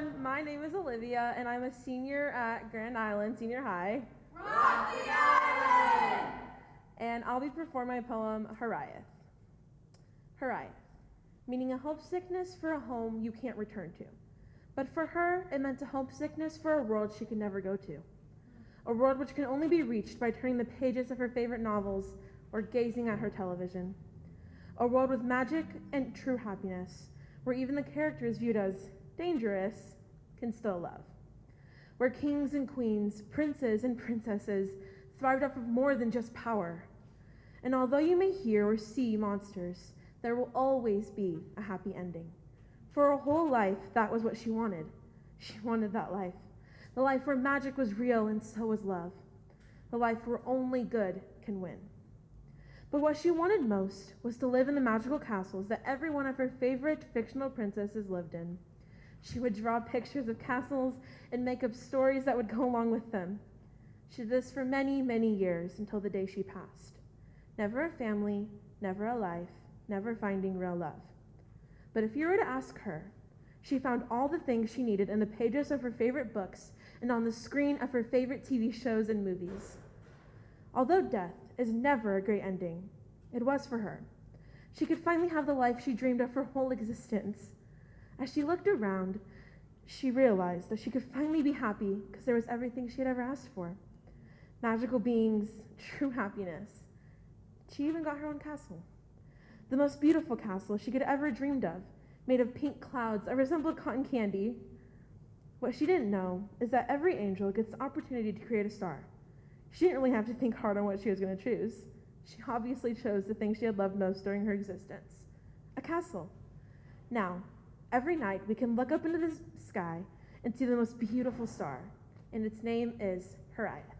everyone. My name is Olivia, and I'm a senior at Grand Island Senior High. Rock the Island! And I'll be performing my poem, Hiraeth. Hiraeth, meaning a homesickness for a home you can't return to. But for her, it meant a homesickness for a world she could never go to. A world which can only be reached by turning the pages of her favorite novels or gazing at her television. A world with magic and true happiness, where even the character is viewed as dangerous can still love. Where kings and queens, princes and princesses thrived off of more than just power. And although you may hear or see monsters, there will always be a happy ending. For her whole life, that was what she wanted. She wanted that life. The life where magic was real and so was love. The life where only good can win. But what she wanted most was to live in the magical castles that every one of her favorite fictional princesses lived in. She would draw pictures of castles and make up stories that would go along with them. She did this for many, many years until the day she passed. Never a family, never a life, never finding real love. But if you were to ask her, she found all the things she needed in the pages of her favorite books and on the screen of her favorite TV shows and movies. Although death is never a great ending, it was for her. She could finally have the life she dreamed of her whole existence. As she looked around, she realized that she could finally be happy because there was everything she had ever asked for magical beings, true happiness. She even got her own castle. The most beautiful castle she could ever dreamed of, made of pink clouds that resembled cotton candy. What she didn't know is that every angel gets the opportunity to create a star. She didn't really have to think hard on what she was going to choose. She obviously chose the thing she had loved most during her existence a castle. Now, every night we can look up into the sky and see the most beautiful star, and its name is Hiraeth.